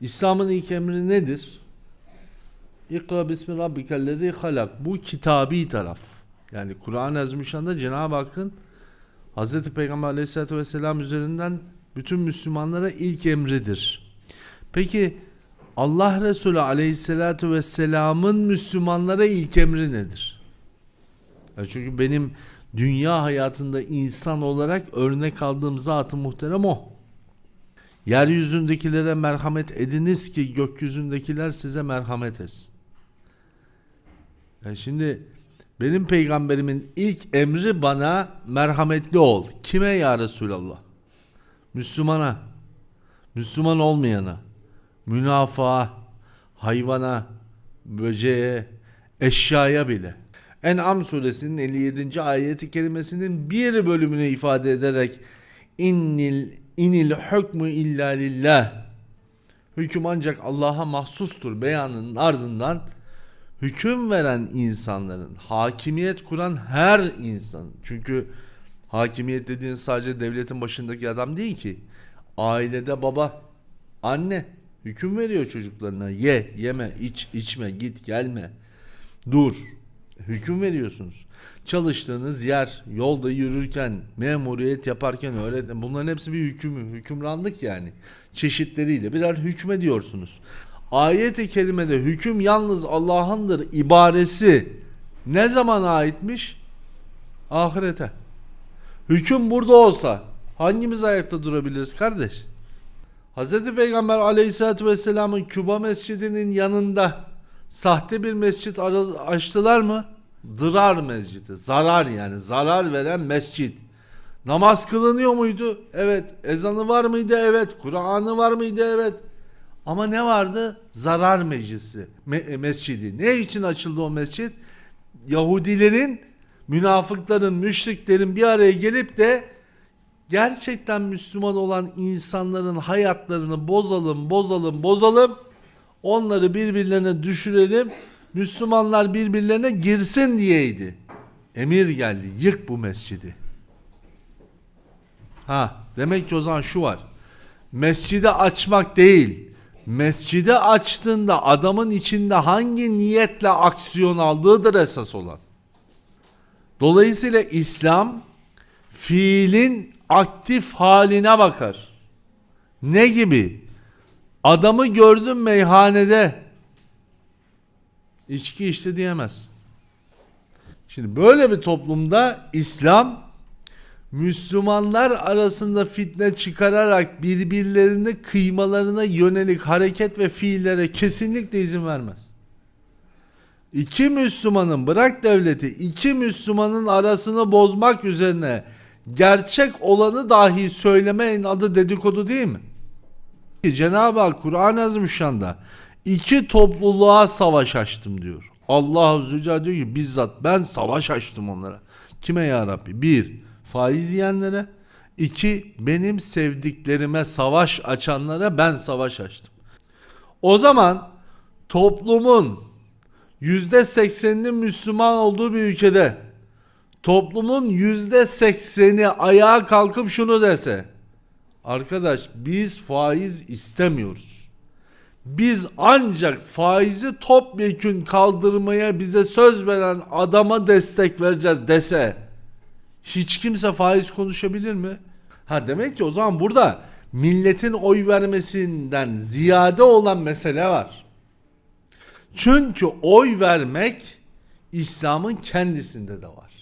İslam'ın ilk emri nedir? İkra bismi rabbikellezi halak. Bu kitabi taraf. Yani Kur'an-ı Azimüşşan'da Cenab-ı Hakk'ın Hz. Peygamber aleyhissalatü vesselam üzerinden bütün Müslümanlara ilk emridir. Peki Allah Resulü aleyhissalatü vesselamın Müslümanlara ilk emri nedir? Ya çünkü benim dünya hayatında insan olarak örnek aldığım zat-ı muhterem o. Yeryüzündekilere merhamet ediniz ki gökyüzündekiler size merhamet etsin. Yani şimdi benim peygamberimin ilk emri bana merhametli ol. Kime ya Resulallah? Müslümana, Müslüman olmayana, münafığa, hayvana, böceğe, eşyaya bile. En'am suresinin 57. ayeti kelimesinin bir bölümünü ifade ederek innil inil hükmü illa lillah hüküm ancak Allah'a mahsustur beyanının ardından hüküm veren insanların, hakimiyet kuran her insan. Çünkü hakimiyet dediğin sadece devletin başındaki adam değil ki. Ailede baba, anne hüküm veriyor çocuklarına. Ye, yeme, iç, içme, git, gelme. Dur. Hüküm veriyorsunuz. Çalıştığınız yer, yolda yürürken, memuriyet yaparken, öğretmen bunların hepsi bir hüküm, hükümranlık yani. Çeşitleriyle birer hükme diyorsunuz. Ayet-i kerimede hüküm yalnız Allah'ındır ibaresi ne zaman aitmiş? Ahirete. Hüküm burada olsa hangimiz ayakta durabiliriz kardeş? Hz. Peygamber aleyhissalatü vesselamın Küba mescidinin yanında sahte bir mescit açtılar mı? Dırar mescidi. Zarar yani. Zarar veren mescit. Namaz kılınıyor muydu? Evet. Ezanı var mıydı? Evet. Kur'an'ı var mıydı? Evet. Ama ne vardı? Zarar meclisi, me- mescidi. Ne için açıldı o mescit? Yahudilerin, münafıkların, müşriklerin bir araya gelip de gerçekten Müslüman olan insanların hayatlarını bozalım, bozalım, bozalım. Onları birbirlerine düşürelim. Müslümanlar birbirlerine girsin diyeydi. Emir geldi. Yık bu mescidi. Ha, demek ki o zaman şu var. Mescidi açmak değil. Mescidi açtığında adamın içinde hangi niyetle aksiyon aldığıdır esas olan. Dolayısıyla İslam fiilin aktif haline bakar. Ne gibi? Adamı gördün meyhanede içki içti diyemezsin. Şimdi böyle bir toplumda İslam Müslümanlar arasında fitne çıkararak birbirlerini kıymalarına yönelik hareket ve fiillere kesinlikle izin vermez. İki Müslümanın bırak devleti iki Müslümanın arasını bozmak üzerine gerçek olanı dahi söylemeyin adı dedikodu değil mi? Cenab-ı Hak Kur'an-ı Azimüşşan'da iki topluluğa savaş açtım diyor. Allah Zülcelal diyor ki bizzat ben savaş açtım onlara. Kime ya Rabbi? Bir, faiz yiyenlere. iki benim sevdiklerime savaş açanlara ben savaş açtım. O zaman toplumun yüzde sekseninin Müslüman olduğu bir ülkede toplumun yüzde sekseni ayağa kalkıp şunu dese arkadaş biz faiz istemiyoruz. Biz ancak faizi topyekün kaldırmaya bize söz veren adama destek vereceğiz dese hiç kimse faiz konuşabilir mi? Ha demek ki o zaman burada milletin oy vermesinden ziyade olan mesele var. Çünkü oy vermek İslam'ın kendisinde de var.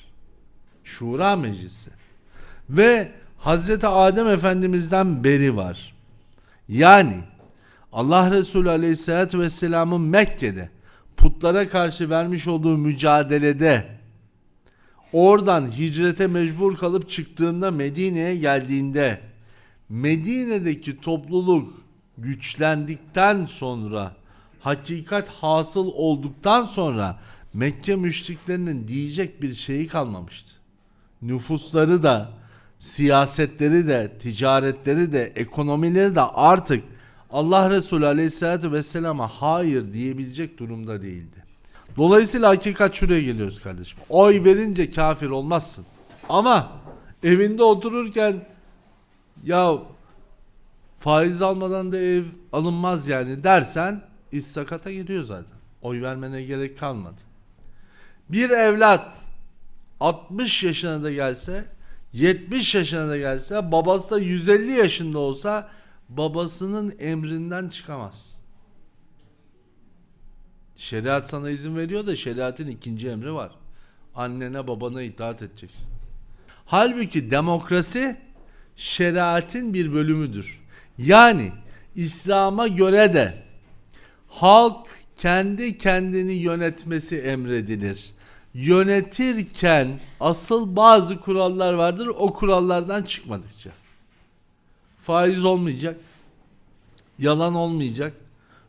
Şura Meclisi. Ve Hazreti Adem Efendimiz'den beri var. Yani Allah Resulü Aleyhisselatü Vesselam'ın Mekke'de putlara karşı vermiş olduğu mücadelede oradan hicrete mecbur kalıp çıktığında Medine'ye geldiğinde Medine'deki topluluk güçlendikten sonra hakikat hasıl olduktan sonra Mekke müşriklerinin diyecek bir şeyi kalmamıştı. Nüfusları da, siyasetleri de, ticaretleri de, ekonomileri de artık Allah Resulü Aleyhisselatü Vesselam'a hayır diyebilecek durumda değildi. Dolayısıyla hakikat şuraya geliyoruz kardeşim. Oy verince kafir olmazsın. Ama evinde otururken ya Faiz almadan da ev alınmaz yani dersen iş sakata giriyor zaten. Oy vermene gerek kalmadı. Bir evlat 60 yaşına da gelse 70 yaşına da gelse babası da 150 yaşında olsa babasının emrinden çıkamaz. Şeriat sana izin veriyor da şeriatın ikinci emri var. Annene babana itaat edeceksin. Halbuki demokrasi şeriatin bir bölümüdür. Yani İslam'a göre de halk kendi kendini yönetmesi emredilir. Yönetirken asıl bazı kurallar vardır. O kurallardan çıkmadıkça. Faiz olmayacak. Yalan olmayacak.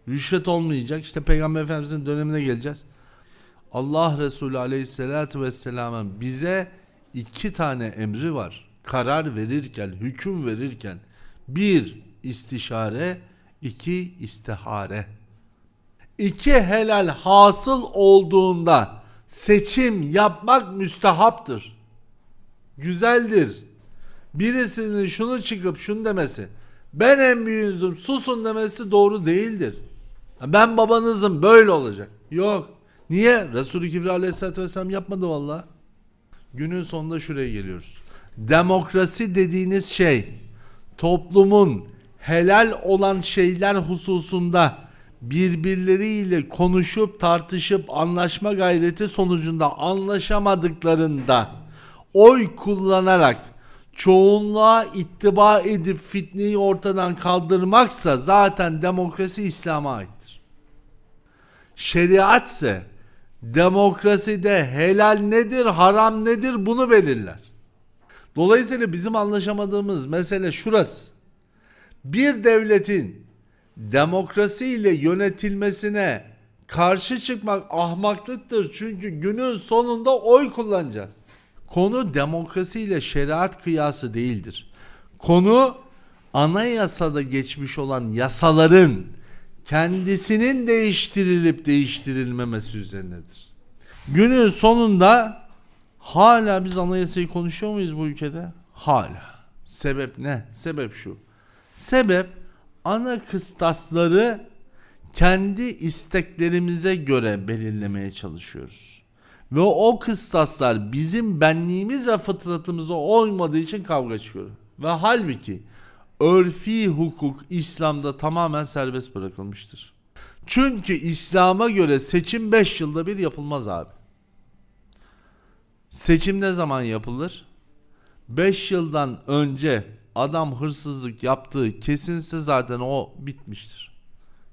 Rüşvet olmayacak. İşte Peygamber Efendimizin dönemine geleceğiz. Allah Resulü Aleyhisselatü Vesselam'ın bize iki tane emri var. Karar verirken, hüküm verirken. Bir istişare, iki istihare. İki helal hasıl olduğunda seçim yapmak müstehaptır. Güzeldir. Birisinin şunu çıkıp şunu demesi, ben en büyüğünüzüm susun demesi doğru değildir. Ben babanızım böyle olacak. Yok. Niye? Resulü Kibri Aleyhisselatü Vesselam yapmadı valla. Günün sonunda şuraya geliyoruz. Demokrasi dediğiniz şey toplumun helal olan şeyler hususunda birbirleriyle konuşup tartışıp anlaşma gayreti sonucunda anlaşamadıklarında oy kullanarak çoğunluğa ittiba edip fitneyi ortadan kaldırmaksa zaten demokrasi İslam'a aittir. Şeriat ise demokraside helal nedir, haram nedir bunu belirler. Dolayısıyla bizim anlaşamadığımız mesele şurası. Bir devletin demokrasiyle yönetilmesine karşı çıkmak ahmaklıktır. Çünkü günün sonunda oy kullanacağız. Konu demokrasiyle şeriat kıyası değildir. Konu anayasada geçmiş olan yasaların kendisinin değiştirilip değiştirilmemesi üzerinedir. Günün sonunda hala biz anayasayı konuşuyor muyuz bu ülkede? Hala. Sebep ne? Sebep şu. Sebep ana kıstasları kendi isteklerimize göre belirlemeye çalışıyoruz. Ve o kıstaslar bizim benliğimiz ve fıtratımıza olmadığı için kavga çıkıyor. Ve halbuki örfi hukuk İslam'da tamamen serbest bırakılmıştır. Çünkü İslam'a göre seçim 5 yılda bir yapılmaz abi. Seçim ne zaman yapılır? 5 yıldan önce adam hırsızlık yaptığı kesinse zaten o bitmiştir.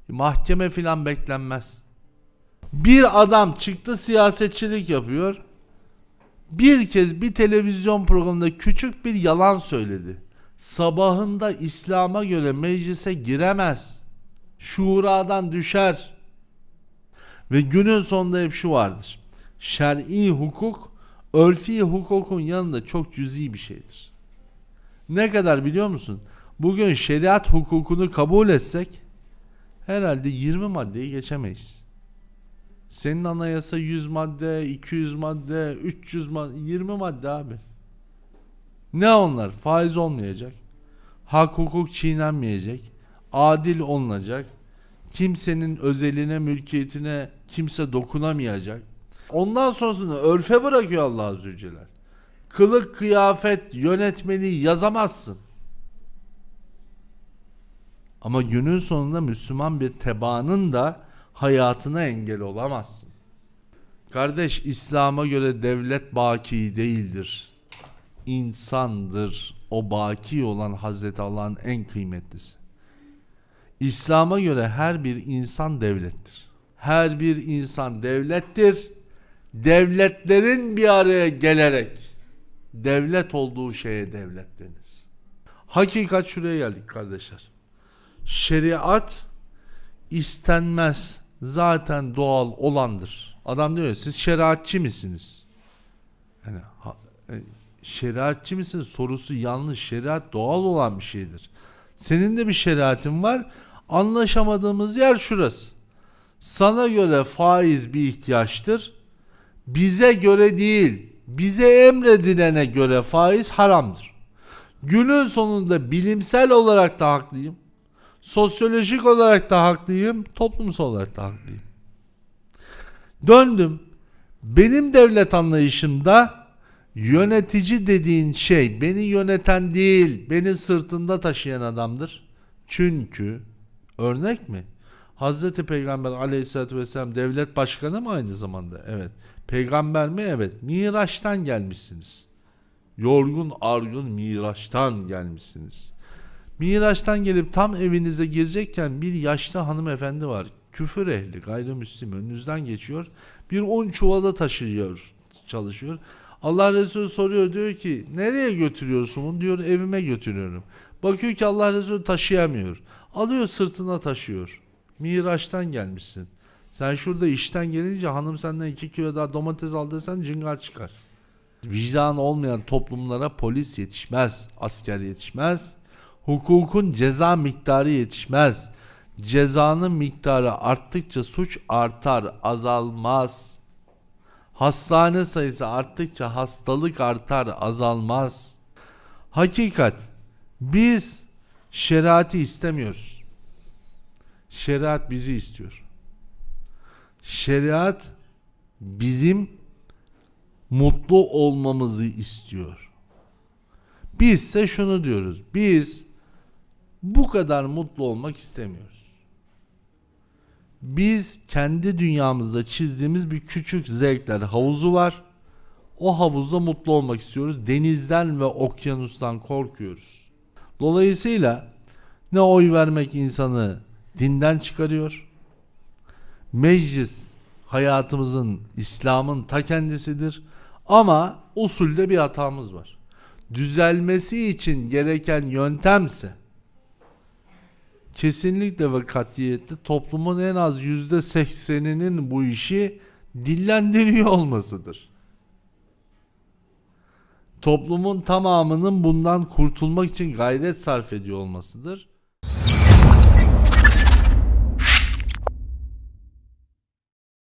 Mahkeme filan beklenmez. Bir adam çıktı siyasetçilik yapıyor. Bir kez bir televizyon programında küçük bir yalan söyledi. Sabahında İslam'a göre meclise giremez. Şuradan düşer. Ve günün sonunda hep şu vardır. Şer'i hukuk örfi hukukun yanında çok cüzi bir şeydir. Ne kadar biliyor musun? Bugün şeriat hukukunu kabul etsek herhalde 20 maddeyi geçemeyiz. Senin anayasa 100 madde, 200 madde, 300 madde, 20 madde abi. Ne onlar? Faiz olmayacak. Hak hukuk çiğnenmeyecek. Adil olunacak. Kimsenin özeline, mülkiyetine kimse dokunamayacak. Ondan sonrasını örfe bırakıyor Allah Azze ve Celle. Kılık, kıyafet, yönetmeliği yazamazsın. Ama günün sonunda Müslüman bir tebaanın da hayatına engel olamazsın. Kardeş İslam'a göre devlet baki değildir. İnsandır. O baki olan Hazreti Allah'ın en kıymetlisi. İslam'a göre her bir insan devlettir. Her bir insan devlettir. Devletlerin bir araya gelerek devlet olduğu şeye devlet denir. Hakikat şuraya geldik kardeşler. Şeriat istenmez zaten doğal olandır. Adam diyor siz şeriatçı misiniz? Yani ha, e, şeriatçı mısınız sorusu yanlış. Şeriat doğal olan bir şeydir. Senin de bir şeriatin var. Anlaşamadığımız yer şurası. Sana göre faiz bir ihtiyaçtır. Bize göre değil. Bize emredilene göre faiz haramdır. Günün sonunda bilimsel olarak da haklıyım. Sosyolojik olarak da haklıyım, toplumsal olarak da haklıyım. Döndüm. Benim devlet anlayışımda yönetici dediğin şey beni yöneten değil, beni sırtında taşıyan adamdır. Çünkü örnek mi? Hazreti Peygamber aleyhissalatü vesselam devlet başkanı mı aynı zamanda? Evet. Peygamber mi? Evet. Miraç'tan gelmişsiniz. Yorgun argın Miraç'tan gelmişsiniz. Miraç'tan gelip tam evinize girecekken bir yaşlı hanımefendi var. Küfür ehli gayrimüslim önünüzden geçiyor. Bir on çuvala taşıyor çalışıyor. Allah Resulü soruyor diyor ki nereye götürüyorsun bunu diyor evime götürüyorum. Bakıyor ki Allah Resulü taşıyamıyor. Alıyor sırtına taşıyor. Miraç'tan gelmişsin. Sen şurada işten gelince hanım senden iki kilo daha domates al desen cıngar çıkar. Vicdan olmayan toplumlara polis yetişmez, asker yetişmez. Hukukun ceza miktarı yetişmez. Cezanın miktarı arttıkça suç artar, azalmaz. Hastane sayısı arttıkça hastalık artar, azalmaz. Hakikat biz şeriatı istemiyoruz. Şeriat bizi istiyor. Şeriat bizim mutlu olmamızı istiyor. Bizse şunu diyoruz. Biz bu kadar mutlu olmak istemiyoruz. Biz kendi dünyamızda çizdiğimiz bir küçük zevkler havuzu var. O havuzda mutlu olmak istiyoruz. Denizden ve okyanustan korkuyoruz. Dolayısıyla ne oy vermek insanı dinden çıkarıyor. Meclis hayatımızın, İslam'ın ta kendisidir. Ama usulde bir hatamız var. Düzelmesi için gereken yöntemse kesinlikle ve katiyetle toplumun en az yüzde sekseninin bu işi dillendiriyor olmasıdır. Toplumun tamamının bundan kurtulmak için gayret sarf ediyor olmasıdır.